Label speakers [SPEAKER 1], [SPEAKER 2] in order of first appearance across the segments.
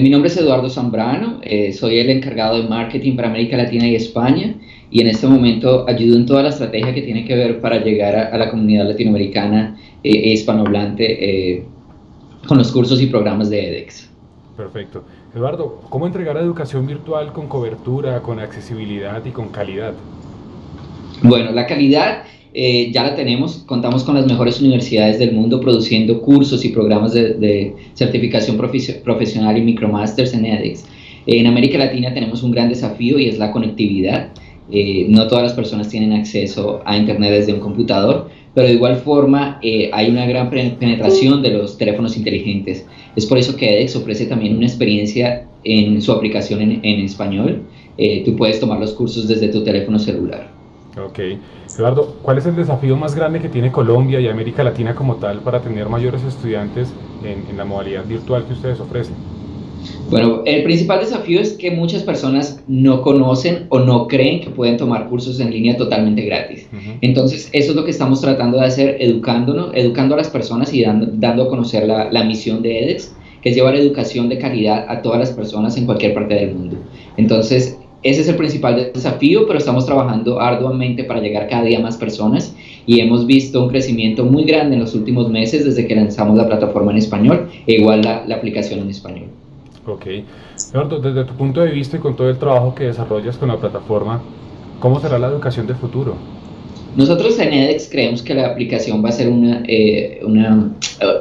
[SPEAKER 1] mi nombre es Eduardo Zambrano, eh, soy el encargado de marketing para América Latina y España y en este momento ayudo en toda la estrategia que tiene que ver para llegar a, la comunidad latinoamericana eh, e hispanohablante eh, con los cursos y programas de edX.
[SPEAKER 2] Perfecto. Eduardo, ¿cómo entregar educación virtual con cobertura, con accesibilidad y con calidad?
[SPEAKER 1] Bueno, la calidad eh, ya la tenemos, contamos con las mejores universidades del mundo produciendo cursos y programas de, certificación profesional y micromasters en edX. En América Latina tenemos un gran desafío y es la conectividad. Eh, no todas las personas tienen acceso a Internet desde un computador, pero de igual forma eh, hay una gran penetración de los teléfonos inteligentes. Es por eso que edX ofrece también una experiencia en su aplicación en, en español. tú puedes tomar los cursos desde tu teléfono celular.
[SPEAKER 2] Ok. Eduardo, ¿cuál es el desafío más grande que tiene Colombia y América Latina como tal para tener mayores estudiantes en, la modalidad virtual que ustedes ofrecen?
[SPEAKER 1] Bueno, el principal desafío es que muchas personas no conocen o no creen que pueden tomar cursos en línea totalmente gratis. Entonces, eso es lo que estamos tratando de hacer, educándonos, educando a las personas y dando, dando a conocer la, la misión de edX, que es llevar educación de calidad a todas las personas en cualquier parte del mundo. Entonces, ese es el principal desafío, pero estamos trabajando arduamente para llegar cada día a más personas y hemos visto un crecimiento muy grande en los últimos meses desde que lanzamos la plataforma en español e igual la, la aplicación en español.
[SPEAKER 2] Ok. Eduardo, desde tu punto de vista y con todo el trabajo que desarrollas con la plataforma, ¿cómo será la educación de futuro?
[SPEAKER 1] Nosotros en edX creemos que la aplicación va a ser una, eh, una,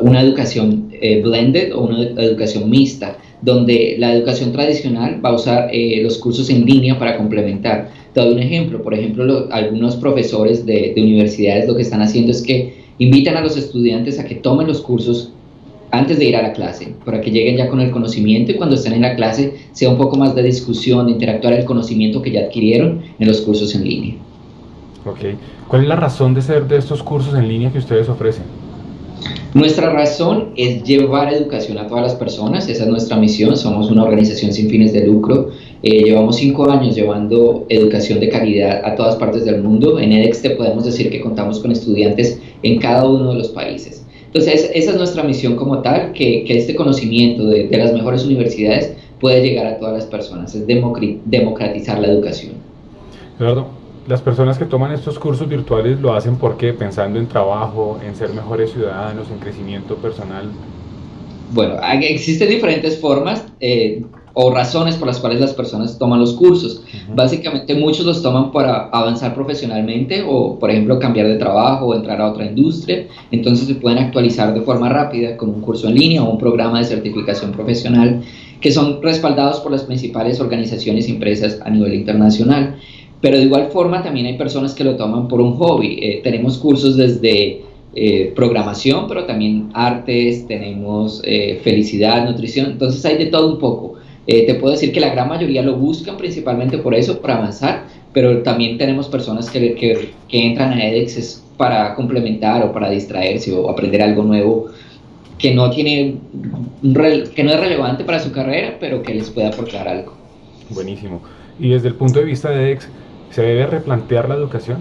[SPEAKER 1] una educación eh, blended o una educación mixta donde la educación tradicional va a usar eh, los cursos en línea para complementar. Te doy un ejemplo, por ejemplo, algunos profesores de, universidades lo que están haciendo es que invitan a los estudiantes a que tomen los cursos antes de ir a la clase, para que lleguen ya con el conocimiento y cuando estén en la clase sea un poco más de discusión, de interactuar el conocimiento que ya adquirieron en los cursos en línea.
[SPEAKER 2] Ok. ¿Cuál es la razón de ser de estos cursos en línea que ustedes ofrecen?
[SPEAKER 1] Nuestra razón es llevar educación a todas las personas, esa es nuestra misión, somos una organización sin fines de lucro, eh, llevamos cinco años llevando educación de calidad a todas partes del mundo, en edX te podemos decir que contamos con estudiantes en cada uno de los países. Entonces esa es nuestra misión como tal, que, este conocimiento de, las mejores universidades puede llegar a todas las personas, es democratizar la educación.
[SPEAKER 2] Las personas que toman estos cursos virtuales lo hacen porque pensando en trabajo, en ser mejores ciudadanos, en crecimiento personal.
[SPEAKER 1] Bueno, existen diferentes formas eh, o razones por las cuales las personas toman los cursos. Básicamente muchos los toman para avanzar profesionalmente o, por ejemplo, cambiar de trabajo o entrar a otra industria. Entonces se pueden actualizar de forma rápida con un curso en línea o un programa de certificación profesional que son respaldados por las principales organizaciones y empresas a nivel internacional. Pero de igual forma también hay personas que lo toman por un hobby. Eh, tenemos cursos desde eh, programación, pero también artes, tenemos eh, felicidad, nutrición, entonces hay de todo un poco. te puedo decir que la gran mayoría lo buscan principalmente por eso, para avanzar, pero también tenemos personas que, que, que entran a edX para complementar o para distraerse o aprender algo nuevo que no, tiene, que no es relevante para su carrera, pero que les puede aportar algo.
[SPEAKER 2] Buenísimo. Y desde el punto de vista de edX, ¿Se debe replantear la educación?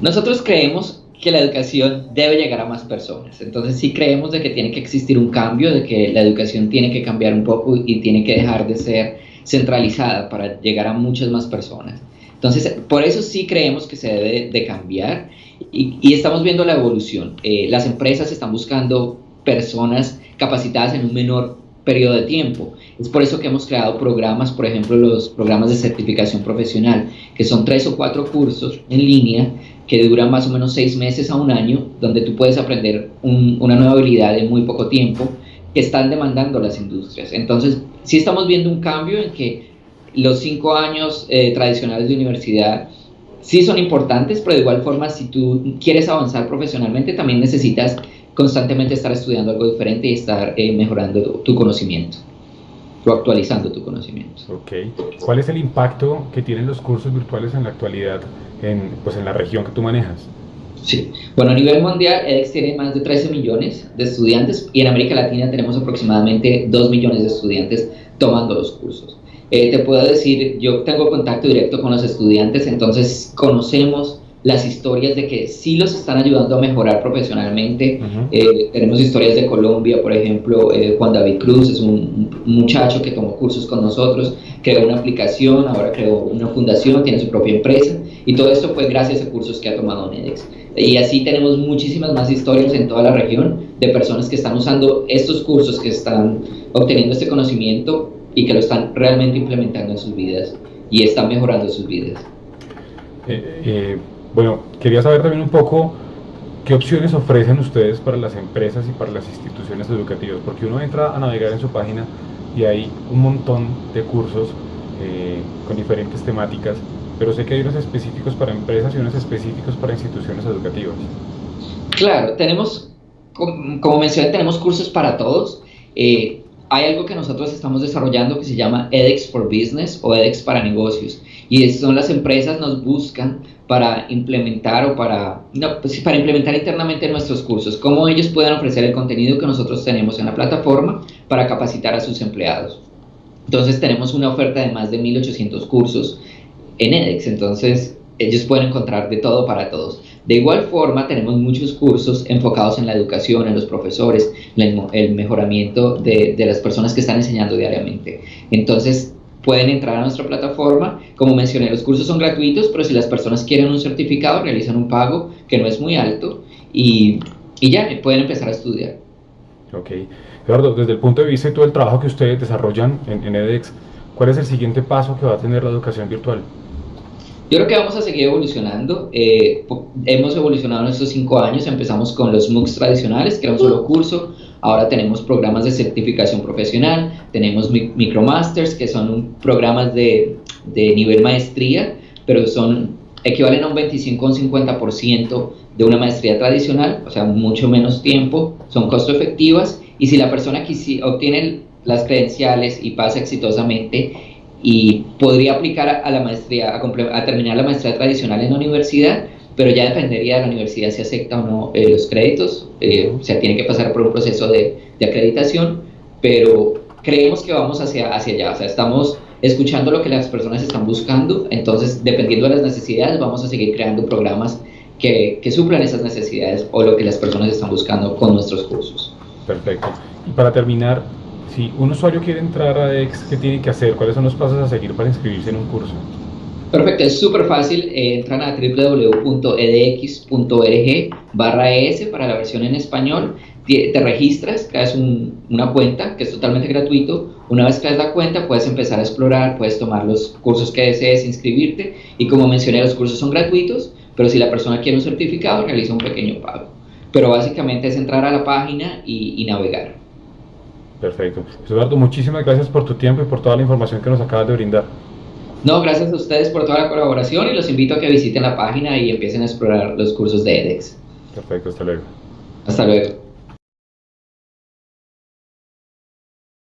[SPEAKER 1] Nosotros creemos que la educación debe llegar a más personas. Entonces sí creemos de que tiene que existir un cambio, de que la educación tiene que cambiar un poco y tiene que dejar de ser centralizada para llegar a muchas más personas. Entonces, por eso sí creemos que se debe de cambiar y, estamos viendo la evolución. Eh, las empresas están buscando personas capacitadas en un menor periodo de tiempo. Es por eso que hemos creado programas, por ejemplo, los programas de certificación profesional, que son tres o cuatro cursos en línea que duran más o menos seis meses a un año, donde tú puedes aprender una nueva habilidad en muy poco tiempo que están demandando las industrias. Entonces, sí estamos viendo un cambio en que los cinco años eh, tradicionales de universidad sí son importantes, pero de igual forma, si tú quieres avanzar profesionalmente, también necesitas constantemente estar estudiando algo diferente y estar eh, mejorando tu conocimiento o actualizando tu conocimiento.
[SPEAKER 2] Ok. ¿Cuál es el impacto que tienen los cursos virtuales en la actualidad en, pues, en la región que tú manejas?
[SPEAKER 1] Sí, bueno, a nivel mundial edX tiene más de 13 millones de estudiantes y en América Latina tenemos aproximadamente 2 millones de estudiantes tomando los cursos. Eh, te puedo decir, yo tengo contacto directo con los estudiantes, entonces conocemos las historias de que sí los están ayudando a mejorar profesionalmente. Eh, tenemos historias de Colombia, por ejemplo, eh, Juan David Cruz es un, muchacho que tomó cursos con nosotros, creó una aplicación, ahora creó una fundación, tiene su propia empresa y todo esto fue gracias a cursos que ha tomado Nedex. Y así tenemos muchísimas más historias en toda la región de personas que están usando estos cursos, que están obteniendo este conocimiento y que lo están realmente implementando en sus vidas y están mejorando sus vidas.
[SPEAKER 2] Eh, bueno, quería saber también un poco qué opciones ofrecen ustedes para las empresas y para las instituciones educativas, porque uno entra a navegar en su página y hay un montón de cursos eh, con diferentes temáticas, pero sé que hay unos específicos para empresas y unos específicos para instituciones educativas.
[SPEAKER 1] Claro, tenemos, como mencioné, tenemos cursos para todos. Eh, hay algo que nosotros estamos desarrollando que se llama edX for Business o edX para negocios. Y son las empresas nos buscan para implementar o para, no, pues para implementar internamente nuestros cursos, cómo ellos pueden ofrecer el contenido que nosotros tenemos en la plataforma para capacitar a sus empleados. Entonces tenemos una oferta de más de 1800 cursos en edX, entonces ellos pueden encontrar de todo para todos. De igual forma, tenemos muchos cursos enfocados en la educación, en los profesores, el mejoramiento de, de las personas que están enseñando diariamente. Entonces, pueden entrar a nuestra plataforma. Como mencioné, los cursos son gratuitos, pero si las personas quieren un certificado, realizan un pago que no es muy alto y, y ya pueden empezar a estudiar.
[SPEAKER 2] Ok. Eduardo, desde el punto de vista de todo el trabajo que ustedes desarrollan en, en edX, ¿cuál es el siguiente paso que va a tener la educación virtual?
[SPEAKER 1] Yo creo que vamos a seguir evolucionando. Eh, hemos evolucionado en estos cinco años. Empezamos con los MOOCs tradicionales, que era un solo curso. Ahora tenemos programas de certificación profesional, tenemos micromasters, que son programas de, de nivel maestría, pero son equivalen a un 25 o un 50% de una maestría tradicional, o sea, mucho menos tiempo, son costo efectivas y si la persona obtiene las credenciales y pasa exitosamente y podría aplicar a, la maestría, a, terminar la maestría tradicional en la universidad, pero ya dependería de la universidad si acepta o no eh, los créditos, eh, o sea, tiene que pasar por un proceso de, de, acreditación, pero creemos que vamos hacia, hacia allá, o sea, estamos escuchando lo que las personas están buscando, entonces dependiendo de las necesidades vamos a seguir creando programas que, que suplan esas necesidades o lo que las personas están buscando con nuestros cursos.
[SPEAKER 2] Perfecto. Y para terminar, si un usuario quiere entrar a EX, ¿qué tiene que hacer? ¿Cuáles son los pasos a seguir para inscribirse en un curso?
[SPEAKER 1] Perfecto, es súper fácil. Eh, entran a www.edx.org barra ES para la versión en español. Te, registras, creas una cuenta que es totalmente gratuito. Una vez creas la cuenta, puedes empezar a explorar, puedes tomar los cursos que desees, inscribirte. Y como mencioné, los cursos son gratuitos, pero si la persona quiere un certificado, realiza un pequeño pago. Pero básicamente es entrar a la página y navegar.
[SPEAKER 2] Perfecto. Eduardo, muchísimas gracias por tu tiempo y por toda la información que nos acabas de brindar.
[SPEAKER 1] No, gracias a ustedes por toda la colaboración y los invito a que visiten la página y empiecen a explorar los cursos de edX.
[SPEAKER 2] Perfecto, hasta luego.
[SPEAKER 1] Hasta luego.